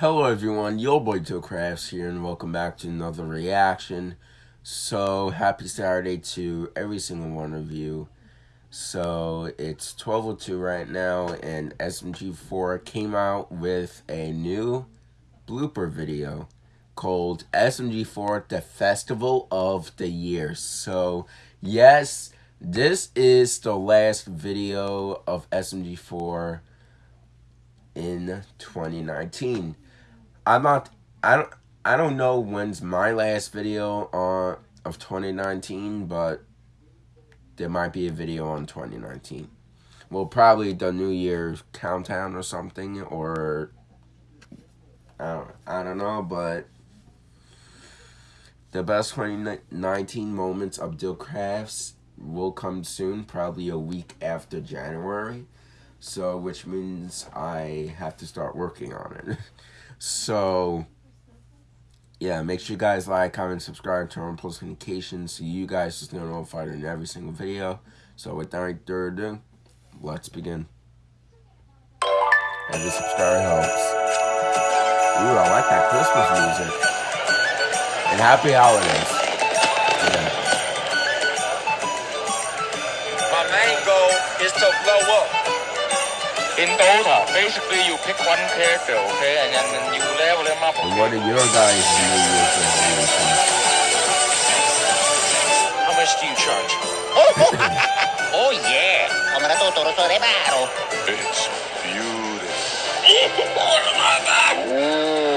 Hello everyone, yo boy Joe Crafts here and welcome back to another reaction. So happy Saturday to every single one of you. So it's 12.02 right now and SMG4 came out with a new blooper video called SMG4 The Festival of the Year. So yes, this is the last video of SMG4 in 2019. I'm not. I don't. I don't know when's my last video on of 2019, but there might be a video on 2019. Well, probably the New Year's countdown or something, or I don't, I don't know, but the best 2019 moments of Dill Crafts will come soon, probably a week after January. So, which means I have to start working on it. So, yeah, make sure you guys like, comment, subscribe, turn on post notifications so you guys just get notified in every single video. So, without further ado, let's begin. Every subscriber helps. Ooh, I like that Christmas music. And happy holidays. Yeah. My main goal is to blow up. In Dota, basically you pick one character, okay, and then you level them up. And what are your guys' New Year's resolutions? How much do you charge? oh yeah, Kamera Totoro sore baru. It's beautiful.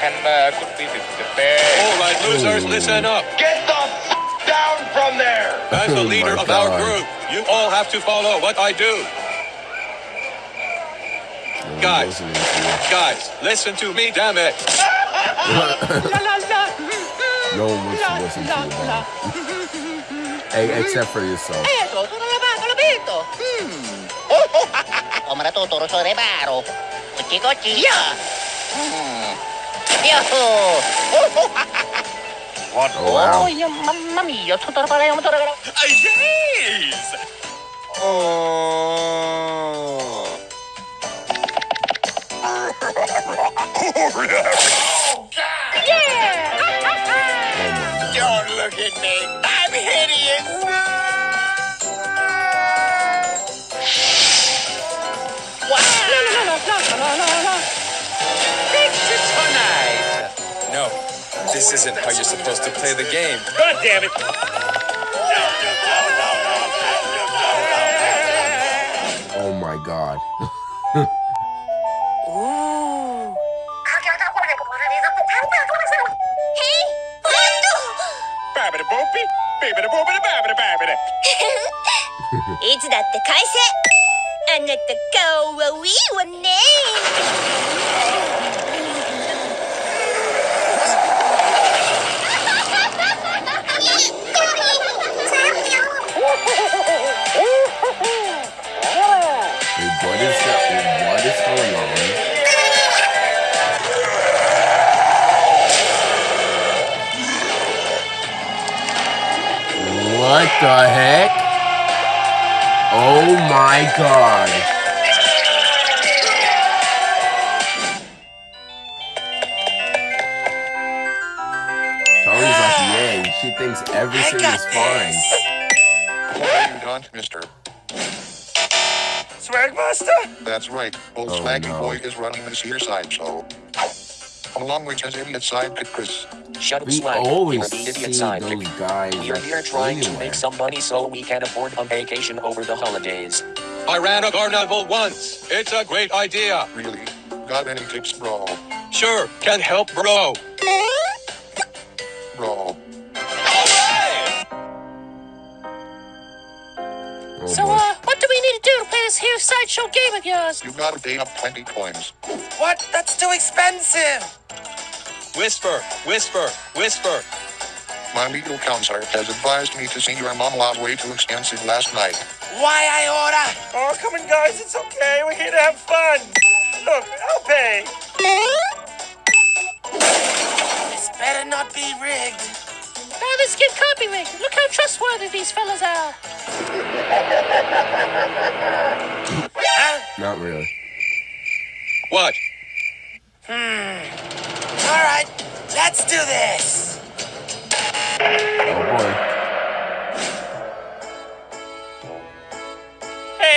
the panda could be the bear. All right, losers, listen up. Get the f- down from there. As the Oh leader my of our group, you all have to follow what I do. Guys. Listening to. Guys, listen to me, damn it. No one wants to listen to you, Hey, except for yourself. Eto, sono lavato, l'abito. Hmm. Kamera Totoro sore baru. Kuchi kuchi. Yeah. Yo. What? Oh, wow. Oh, yeah, mamma mia, Totoro para yung Totoro. Yes. Oh. Oh this isn't how you're supposed to play the game. God damn it. Oh my God. Babbity boopy. Babbity boopity babbity babbity. いつだって返せあなた顔はウィーわね my god. Tari's like, yay, she thinks everything is fine. What are you done, mister? Swagmaster? That's right. Old Oh, Swaggy no. Boy is running this here side show. Along with his idiot sidekick Chris. Shut up, We Swag. always You're the idiot sidekick. those We're here trying to make some money so we can afford a vacation over the holidays. I ran a carnival once. It's a great idea. Really? Got any tips, bro? Sure, can help, bro. Bro. Oh, So, uh, what do we need to do to play this here sideshow game of yours? You gotta pay up 20 coins. What? That's too expensive. Whisper, whisper, whisper. My legal counselor has advised me to see your mom was way too expensive last night. Why I order? Oh, come on, guys, it's okay. We're here to have fun. Look, I'll pay. This better not be rigged. Now this get copyrighted. Look how trustworthy these fellas are. Not really. What? Hmm. All right, let's do this. Oh boy.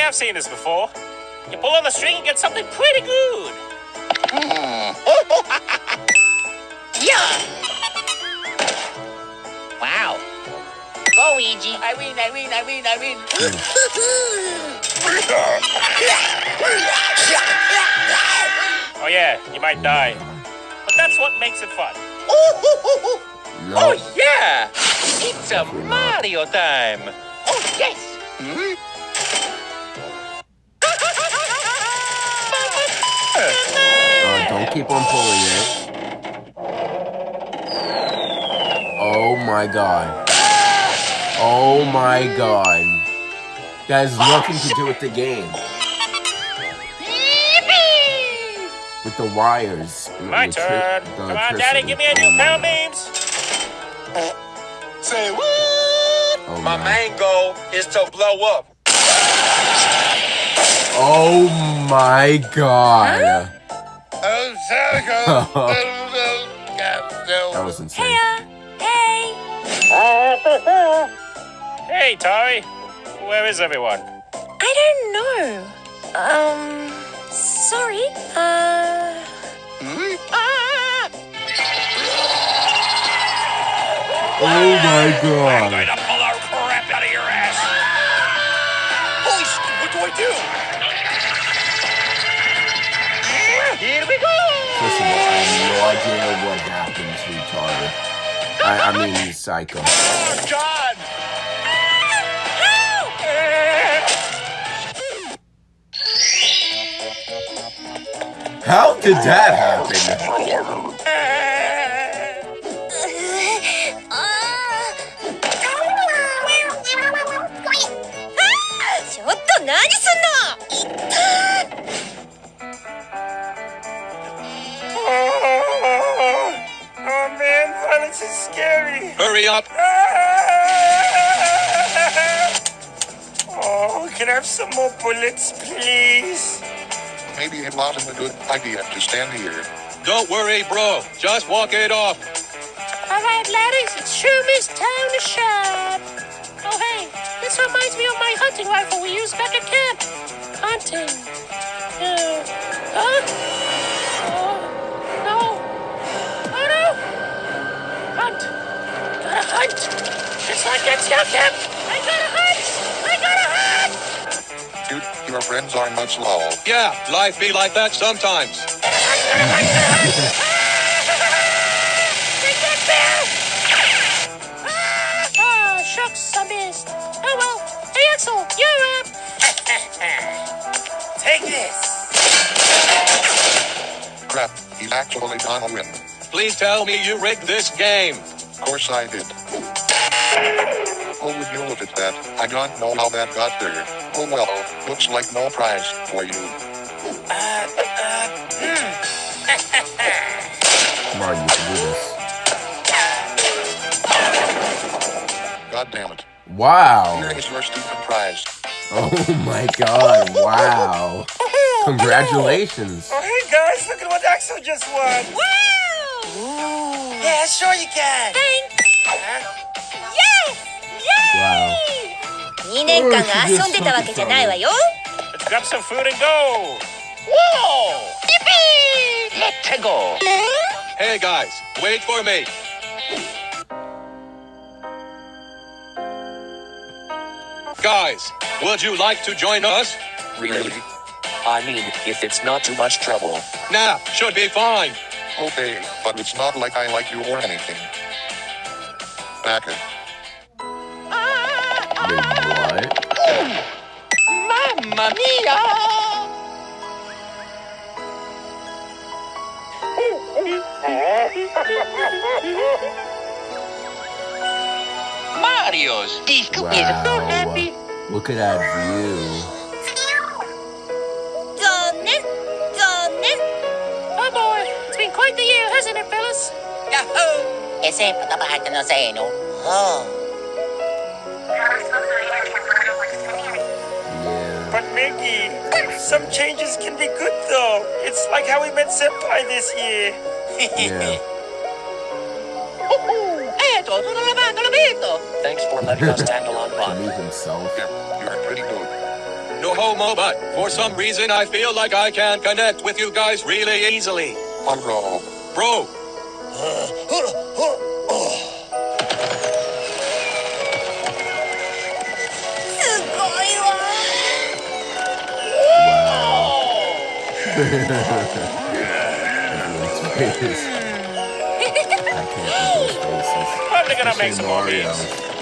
Hey, I've seen this before. You pull on the string and get something pretty good. Yeah. Wow. Go, Ouija. I win, I win, I win, I win. Oh, yeah, you might die. But that's what makes it fun. No. Oh, yeah! It's a Mario time! Oh, yes. Mm-hmm. Uh, don't keep on pulling it. Oh my god. Oh my god. That has nothing to do with the game. With the wires. My the turn. the Come on. Daddy, give me a new pound names. Say what? Oh My my. main goal is to blow up. Oh my god. Oh, That was insane. Hey! Hey, Tari. Where is everyone? I don't know. Um, sorry. Uh, Oh my god. to pull our crap out of your ass. Holy sh! What do I do? What happened to Target. I, I mean, he's psycho. Oh, God! How did that happen? Is scary. Hurry up. Oh, can I have some more bullets, please? Maybe it wasn't a good idea to stand here. Don't worry, bro. Just walk it off. All right, laddies, it sure is time to shine. Oh, hey, this reminds me of my hunting rifle we used back at camp. Hunting. Uh, huh? Hunt. Just like at your camp. I gotta hunt. I gotta hunt. Dude, your friends are nuts lol. Yeah, life be like that sometimes. Take. Ah, shucks, I missed. Oh, well. Hey, Axol, you're up. Take this! Crap, he's actually gonna win. Please tell me you rigged this game. Of course I did. Oh, would you look at that? I don't know how that got there. Oh well, looks like no prize for you. Come on, you can do this. God damn it. Wow. Here is your stupid prize. Oh my god. Wow. Congratulations. Oh, hey guys, look at what Axol just won. Wow! Yeah, sure you can! Wow. 2年間が遊んでたわけじゃないわよ Let's grab some food and go. Whoa! Let's go! Hey guys, wait for me. Guys, would you like to join us? Really? I mean, if it's not too much trouble. Nah, should be fine. Okay, but it's not like I like you or anything. Back it. Wait, what? Mamma mia! Adios. These cookies are so happy. Look at that view. Fellas? Yahoo! Ese patapahatan na sa eno. Oh. But Meggy, some changes can be good though. It's like how we met Senpai this year. Yeah. Eto, tutto lavato, l'abito. Thanks for letting us tag on To fun. himself. Yeah, you're pretty good. No homo, but for some reason I feel like I can connect with you guys really easily. Hello. Bro, Probably gonna make some more memes.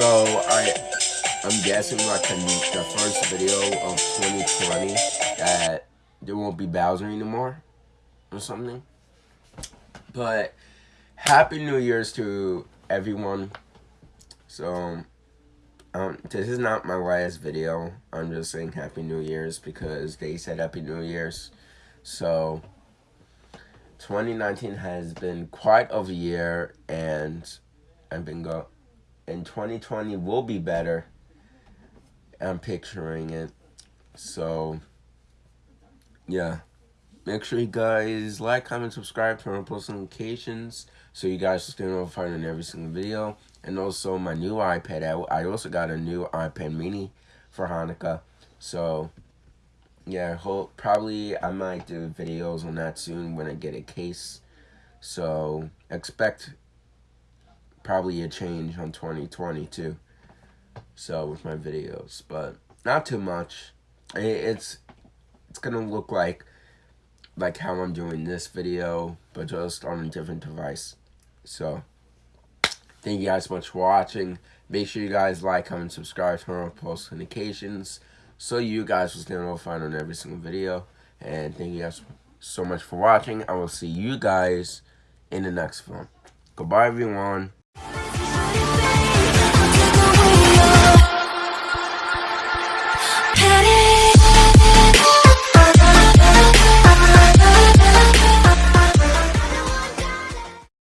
So I I'm guessing like the, the first video of 2020 that there won't be Bowser anymore or something. But happy New Year's to everyone. So um, this is not my last video. I'm just saying Happy New Year's because they said Happy New Year's. So, 2019 has been quite of a year, and I've been go. And 2020 will be better. I'm picturing it. So, yeah. Make sure you guys like, comment, subscribe, turn on post notifications so you guys stay notified on every single video. And also my new iPad. I, I also got a new iPad mini for Hanukkah. So yeah, hope probably I might do videos on that soon when I get a case. So expect probably a change on 2020 too. So with my videos, but not too much. It, it's it's gonna look like like how I'm doing this video, but just on a different device. So, thank you guys so much for watching. Make sure you guys like, comment, subscribe, turn on post notifications so you guys will stay notified on every single video. And thank you guys so much for watching. I will see you guys in the next one. Goodbye, everyone. I'll Take you.